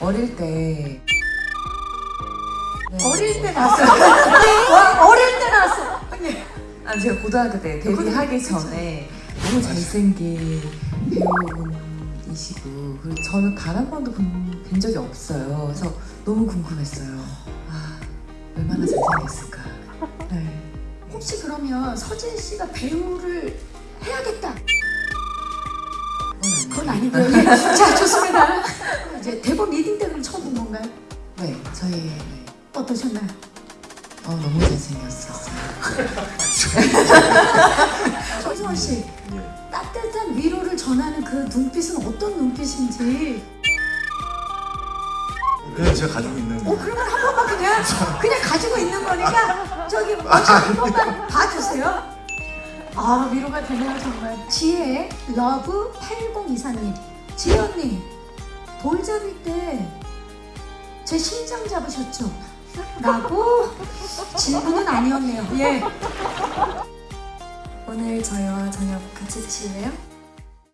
어릴 때 네. 어릴 때 나왔어요. 와, 어릴 때 나왔어. 언니. 아 제가 고등학교 때 데뷔하기 전에 너무 잘생긴 배우분이시고 그리고 저는 단 한 번도 본, 본 적이 없어요. 그래서 너무 궁금했어요. 아 얼마나 잘생겼을까. 네. 혹시 그러면 서진 씨가 배우를 해야겠다. 그건 아니고요. 예. 자, 좋습니다. 네 저희 네. 어떠셨나요? 어 너무 잘생겼었어요. 정승원 씨, 따뜻한 위로를 전하는 그 눈빛은 어떤 눈빛인지. 그냥 제가 가지고 있는 어, 그러면 한 번만 그냥, 그냥 가지고 있는 거니까 저기 먼저 한 번만 봐주세요. 아, 위로가 되네요, 정말. 지혜 love 8024님. 지혜 언니, 돌 잡을 때 제 심장 잡으셨죠? 라고 질문은 아니었네요. 예. 오늘 저희와 저녁 같이 드실래요?